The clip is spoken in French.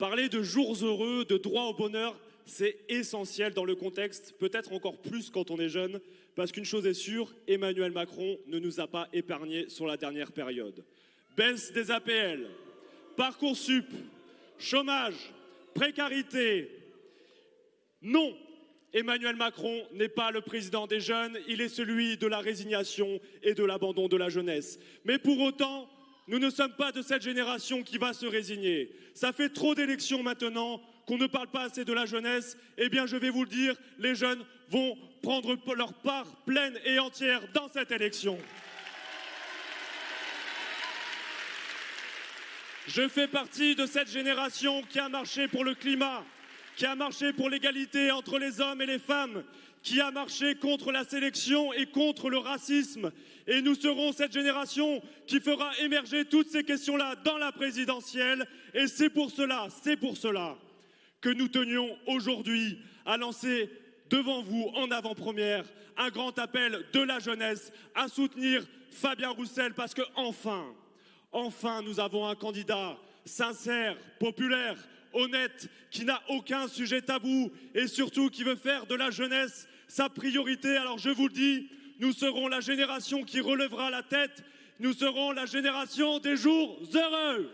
Parler de jours heureux, de droit au bonheur, c'est essentiel dans le contexte, peut-être encore plus quand on est jeune, parce qu'une chose est sûre, Emmanuel Macron ne nous a pas épargnés sur la dernière période. Baisse des APL, Parcoursup, chômage, précarité. Non, Emmanuel Macron n'est pas le président des jeunes, il est celui de la résignation et de l'abandon de la jeunesse. Mais pour autant, nous ne sommes pas de cette génération qui va se résigner. Ça fait trop d'élections maintenant qu'on ne parle pas assez de la jeunesse. Eh bien, je vais vous le dire, les jeunes vont prendre leur part pleine et entière dans cette élection. Je fais partie de cette génération qui a marché pour le climat, qui a marché pour l'égalité entre les hommes et les femmes, qui a marché contre la sélection et contre le racisme. Et nous serons cette génération qui fera émerger toutes ces questions-là dans la présidentielle. Et c'est pour cela, c'est pour cela que nous tenions aujourd'hui à lancer devant vous en avant-première un grand appel de la jeunesse à soutenir Fabien Roussel parce que enfin, enfin nous avons un candidat sincère, populaire, honnête, qui n'a aucun sujet tabou et surtout qui veut faire de la jeunesse sa priorité. Alors je vous le dis, nous serons la génération qui relèvera la tête, nous serons la génération des jours heureux.